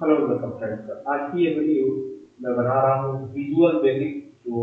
Hello welcome friends आज की ये वीडियो मैं बना रहा हूँ विजुअल बेसिक जो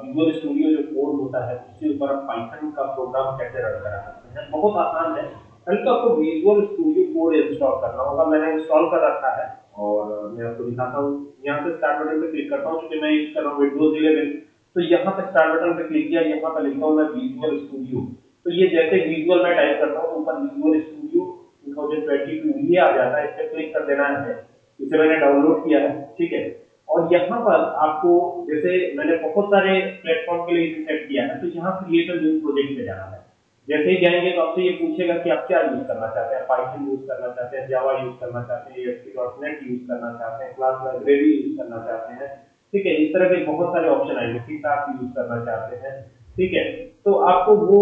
विजुअल स्टूडियो जो कोड होता है, उसके ऊपर आप पाइथन का प्रोग्राम कैसे रन करा सकते हैं, बहुत आसान है। पहले तो आपको विजुअल स्टूडियो कोड इंस्टॉल करना होगा, मैंने इंस्टॉल कर रखा है। और मैं आपको दिखाता हूँ। यहाँ से स्टार्ट बटन पे क्लिक करता हूँ क्योंकि मैं यूज़ कर रहा हूँ विंडोज़ इलेवन तो यहाँ पे स्टार्ट बटन पे क्लिक किया, यहाँ पे लिखता हूँ मैं विजुअल स्टूडियो तो ये जैसे विजुअल में टाइप करता हूँ ऊपर विजुअल स्टूडियो 2022 ये आ जाता है इस पर क्लिक कर देना है। इसे मैंने डाउनलोड किया है, ठीक है? और यहाँ पर आपको जैसे मैंने बहुत सारे प्लेटफॉर्म के लिए सेट किया है तो यहाँ क्रिएट न्यू प्रोजेक्ट पे जाना है। जैसे ही जाएँगे तो आपसे ये पूछेगा कि आप क्या यूज़ करना चाहते हैं? पाइथन यूज़ करना चाहते हैं जावा यूज़ करना चाहते हैं एसपी.नेट यूज़ करना चाहते हैं क्लास लाइब्रेरी यूज़ करना चाहते हैं, ठीक है? इस तरह के बहुत सारे ऑप्शन आएँगे सी आप यूज़ करना चाहते हैं, ठीक है? तो आपको वो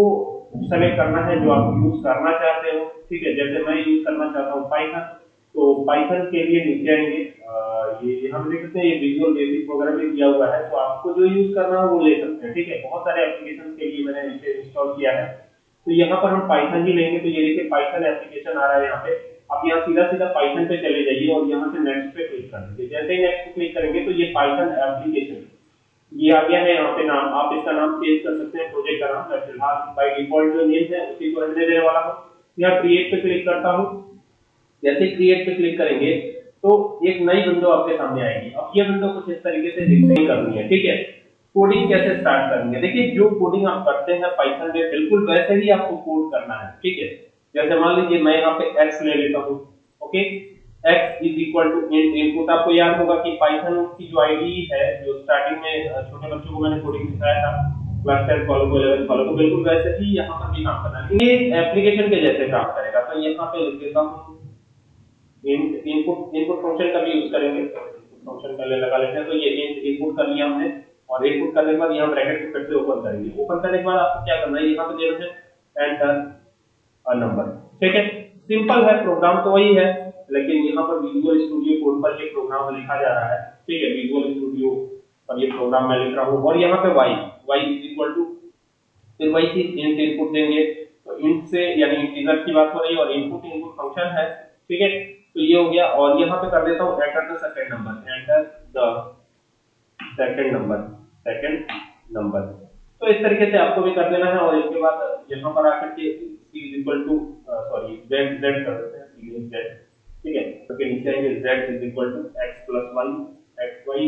सेलेक्ट करना है जो आप यूज़ करना चाहते हो, ठीक है? जैसे मैं यूज़ करना चाहता हूँ पाइथन तो पाइथन के लिए नीचे आएँगे ये हम देख सकते हैं, ये विजुअल बेसिक भी दिया हुआ है तो आपको जो यूज़ करना हो वो ले सकते हैं, ठीक है? बहुत सारे एप्लीकेशन के लिए मैंने इसे इंस्टॉल किया है। तो यहाँ पर हम पाइथन ही लेंगे तो ये देखिए पाइथन एप्लीकेशन आ रहा है यहाँ पे। आप यहाँ सीधा सीधा पाइथन पे चले जाइए और यहाँ से नेक्स्ट पे क्लिक कर दीजिए। जैसे ही नेक्स्ट पे क्लिक करेंगे तो ये पाइथन एप्लीकेशन ये आ गया है यहाँ पे नाम। आप इसका नाम चेंज कर सकते हैं प्रोजेक्ट का नाम। मैं फ़िलहाल बाई डिफ़ॉल्ट जो नेम है, उसी को रहने देने वाला हूँ। यहाँ क्रिएट पे क्लिक करता हूँ। जैसे क्रिएट पे क्लिक करेंगे तो एक नई विंडो आपके सामने आएगी। अब ये विंडो कुछ इस तरीके से डिस्प्ले करनी है, ठीक है? कोडिंग कैसे स्टार्ट करनी है देखिए, जो कोडिंग आप करते हैं पाइथन में बिल्कुल वैसे ही आपको कोड करना है, ठीक है? जैसे मान लीजिए, मैं यहाँ पे x ले लेता हूँ, okay? X is equal to input आपको याद होगा कि पाइथन की जो आईडी है, जो स्टार्टिंग में छोटे बच्चों को मैंने कोडिंग सिखाया था क्लास 10 फॉलो को 11 फॉलो को, बिल्कुल वैसे ही यहाँ पर भी काम करना है। ये एप्लीकेशन के जैसे काम करेगा। तो यहाँ पे लिख देता हूँ इनपुट इनपुट फ़ंक्शन का भी यूज़ करेंगे। फ़ंक्शन का ले लगा लेते हैं। तो ये इनपुट कर लिया हमने। और इनपुट करने के बाद यहाँ ब्रैकेट को फिर से ओपन करेंगे। ओपन करने के बाद आपको क्या करना है? यहाँ पे देना है एंटर अ नंबर ठीक है? सिंपल है प्रोग्राम तो वही है, लेकिन यहाँ पर विजुअल स्टूडियो कोड पर ये प्रोग्राम लिखा जा रहा है। ठीक है? विजुअल स्टूडियो पर ये प्रोग्राम मैं लिख रहा हूँ। और यहाँ पे y y is equal to फिर वही चीज़ इंट इनपुट देंगे। तो इंट से यानी इंटीजर की बात हो रही है और इनपुट इनपुट फ़ंक्शन है। ठीक है? तो ये हो गया और यहाँ पे कर देता हूँ enter the second number enter the second number second number तो इस तरीके से आपको भी कर देना है और इसके बाद यहाँ पर आकर के c is equal to sorry z z कर देते हैं. C is z. ठीक है? तो के नीचे आएँगे z is equal to x plus y, x, y.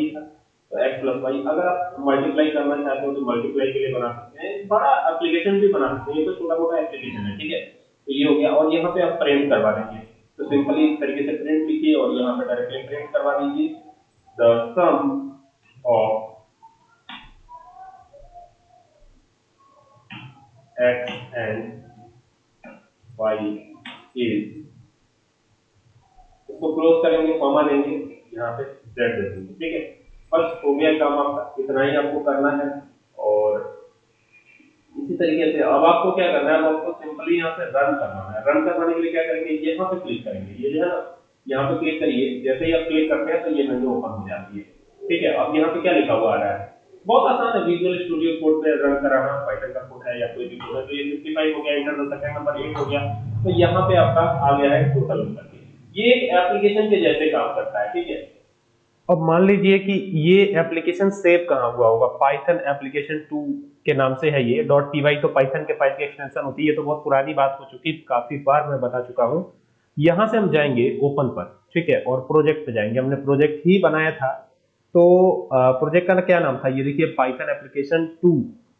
तो x y, अगर आप मल्टीप्लाई करना चाहते हो तो मल्टीप्लाई के लिए बना सकते हैं. बड़ा एप्लीकेशन भी बना सकते हैं. ये तो छोटा मोटा एप्लीकेशन है. ठीक है? तो ये हो गया और यहाँ पे आप प्रिंट करवा देंगे. तो सिंपली इस तरीके से प्रिंट लिखिए और यहाँ पे डायरेक्टली प्रिंट करवा दीजिए। The sum of x and y is इसको क्लोज करेंगे कॉमा देंगे यहाँ पे z दे देंगे ठीक है? बस हो गया काम आपका इतना ही आपको करना है। तरीके से। अब आपको क्या करना है? अब आपको सिंपली यहाँ से रन करना है। रन करवाने के लिए क्या करेंगे? यहाँ पे क्लिक करेंगे। ये जो है ना, यहाँ पे क्लिक करिए। जैसे ही आप क्लिक करते हैं तो ये विंडो ओपन हो जाती है। ठीक है? अब यहाँ पे क्या लिखा हुआ आ रहा है? बहुत आसान है। विजुअल स्टूडियो कोड पे रन कराना पाइथन का कोड है या कोई भी कोड है तो ये 55 हो गया इंटर द सेकंड नंबर 8 हो गया। तो यहाँ पे आपका आ गया है टोटल करके ये एक एप्लीकेशन के जैसे काम करता है। ठीक है? अब मान लीजिए कि ये एप्लीकेशन सेव कहाँ हुआ होगा? पाइथन एप्लीकेशन 2 के नाम से है ये। डॉट पी तो पाइथन के फ़ाइल की एक्सटेंशन होती है तो बहुत पुरानी बात हो चुकी, काफ़ी बार मैं बता चुका हूँ। यहाँ से हम जाएँगे ओपन पर, ठीक है? और प्रोजेक्ट पे जाएँगे। हमने प्रोजेक्ट ही बनाया था। तो प्रोजेक्ट का क्या नाम था? ये देखिए पाइथन एप्लीकेशन टू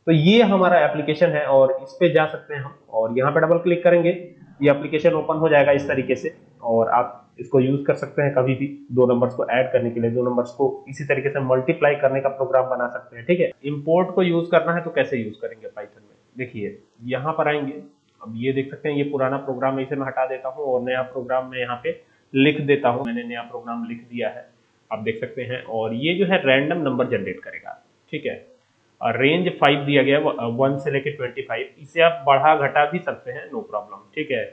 तो ये हमारा एप्लीकेशन है और इस पे जा सकते हैं हम। और यहाँ पे डबल क्लिक करेंगे। ये एप्लीकेशन ओपन हो जाएगा इस तरीके से। और आप इसको यूज़ कर सकते हैं कभी भी दो नंबर्स को ऐड करने के लिए, दो नंबर्स को इसी तरीके से मल्टीप्लाई करने का प्रोग्राम बना सकते हैं, ठीक है? इम्पोर्ट को यूज़ करना है तो कैसे यूज़ करेंगे पाइथन में? देखिए, यहाँ पर आएँगे। अब ये देख सकते हैं, ये पुराना प्रोग्राम इसे मैं हटा देता हूँ और नया प्रोग्राम मैं यहाँ पे लिख देता हूँ। मैंने नया प्रोग्राम लिख दिया है। आप देख सकते हैं, और ये जो है रैंडम नंबर जनरेट करेगा, ठीक है? और रेंज फाइव दिया गया वन से लेके ट्वेंटी फाइव इसे आप बढ़ा घटा भी सकते हैं नो प्रॉब्लम ठीक है?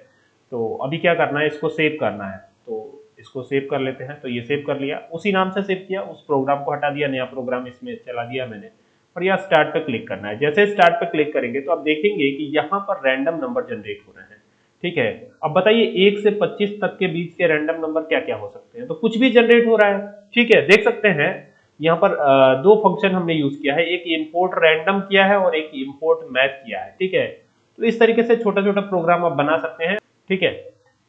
तो अभी क्या करना है, इसको सेव करना है। तो इसको सेव कर लेते हैं। तो ये सेव कर लिया। उसी नाम से सेव किया। उस प्रोग्राम को हटा दिया। नया प्रोग्राम इसमें चला दिया मैंने। और यहाँ स्टार्ट पे क्लिक करना है। जैसे स्टार्ट पे क्लिक करेंगे तो आप देखेंगे कि यहाँ पर रैंडम नंबर जनरेट हो रहे हैं। ठीक है? अब बताइए, एक से 25 तक के बीच के रैंडम नंबर क्या क्या हो सकते हैं? तो कुछ भी जनरेट हो रहा है। ठीक है? देख सकते हैं। यहाँ पर दो फ़ंक्शन हमने यूज़ किया है। एक इम्पोर्ट रैंडम किया है और एक इम्पोर्ट मैथ किया है। ठीक है? तो इस तरीके से छोटा छोटा प्रोग्राम आप बना सकते हैं। ठीक है?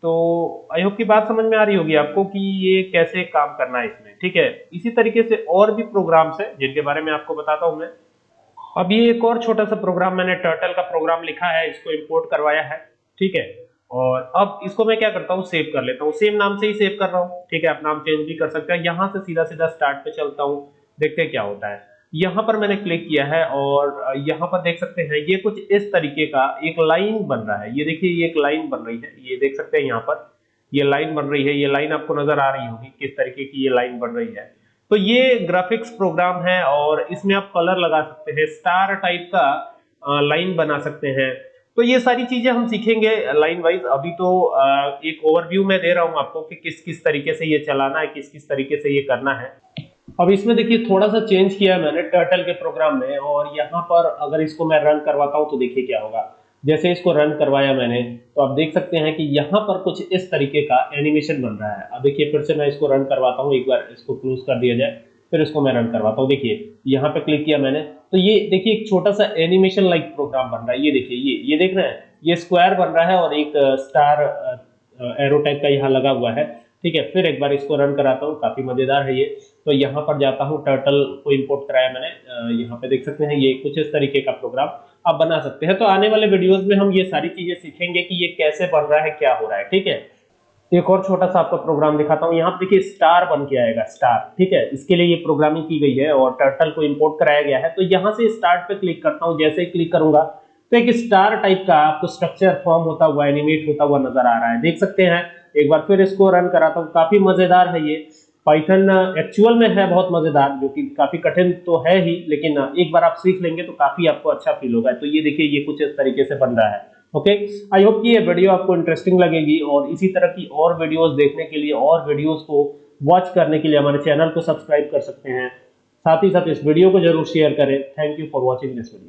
तो आई होप की बात समझ में आ रही होगी आपको कि ये कैसे काम करना है इसमें, ठीक है? इसी तरीके से और भी प्रोग्राम्स है, जिनके बारे में आपको बताता हूँ मैं। अब ये एक और छोटा सा प्रोग्राम मैंने टर्टल का प्रोग्राम लिखा है, इसको इंपोर्ट करवाया है, ठीक है? और अब इसको मैं क्या करता हूँ? सेव कर लेता हूँ। सेम नाम से ही सेव कर रहा हूँ, ठीक है? आप नाम चेंज भी कर सकते हैं। यहाँ से सीधा सीधा स्टार्ट पे चलता हूँ। देखते हैं क्या होता है। यहाँ पर मैंने क्लिक किया है और यहाँ पर देख सकते हैं, ये कुछ इस तरीके का एक लाइन बन रहा है। ये देखिए, ये एक लाइन बन रही है। ये देख सकते हैं यहाँ पर, ये लाइन बन रही है। ये लाइन आपको नज़र आ रही होगी किस तरीके की ये लाइन बन रही है। तो ये ग्राफिक्स प्रोग्राम है और इसमें आप कलर लगा सकते हैं स्टार टाइप का लाइन बना सकते हैं। तो ये सारी चीज़ें हम सीखेंगे लाइन वाइज अभी तो एक ओवरव्यू में दे रहा हूँ आपको कि किस किस तरीके से ये चलाना है किस किस तरीके से ये करना है। अब इसमें देखिए थोड़ा सा चेंज किया है मैंने टर्टल के प्रोग्राम में और यहाँ पर अगर इसको मैं रन करवाता हूँ तो देखिए क्या होगा। जैसे इसको रन करवाया मैंने तो आप देख सकते हैं कि यहाँ पर कुछ इस तरीके का एनिमेशन बन रहा है। अब देखिए, फिर से मैं इसको रन करवाता हूँ, एक बार इसको क्लोज कर दिया जाए, फिर इसको मैं रन करवाता हूँ। देखिए, यहाँ पे क्लिक किया मैंने तो ये देखिए, एक छोटा सा एनिमेशन लाइक प्रोग्राम बन रहा है। ये देखिए, ये ये देख रहे हैं, ये स्क्वायर बन रहा है और एक स्टार एरो टाइप का यहाँ लगा हुआ है। ठीक है, फिर एक बार इसको रन कराता हूँ, काफ़ी मज़ेदार है ये। तो यहाँ पर जाता हूँ टर्टल को इम्पोर्ट कराया मैंने। यहाँ पे देख सकते हैं, ये कुछ इस तरीके का प्रोग्राम आप बना सकते हैं। तो आने वाले वीडियोस में हम ये सारी चीज़ें सीखेंगे कि ये कैसे बन रहा है, क्या हो रहा है, ठीक है? एक और छोटा सा आपका प्रोग्राम दिखाता हूँ। यहाँ पे देखिए स्टार बन के आएगा स्टार ठीक है? इसके लिए ये प्रोग्रामिंग की गई है और टर्टल को इम्पोर्ट कराया गया है। तो यहाँ से स्टार्ट पे क्लिक करता हूँ, जैसे ही क्लिक करूँगा तो एक स्टार टाइप का आपको स्ट्रक्चर फॉर्म होता हुआ एनिमेट होता हुआ नज़र आ रहा है। देख सकते हैं, एक बार फिर इसको रन कराता हूँ। काफ़ी मज़ेदार है ये। पाइथन एक्चुअल में है बहुत मज़ेदार, जो कि काफ़ी कठिन तो है ही, लेकिन एक बार आप सीख लेंगे तो काफ़ी आपको अच्छा फील होगा। तो ये देखिए, ये कुछ इस तरीके से बन रहा है। ओके आई होप कि ये वीडियो आपको इंटरेस्टिंग लगेगी, और इसी तरह की और वीडियोस देखने के लिए, और वीडियोस को वॉच करने के लिए हमारे चैनल को सब्सक्राइब कर सकते हैं। साथ ही साथ इस वीडियो को ज़रूर शेयर करें। Thank you for watching this video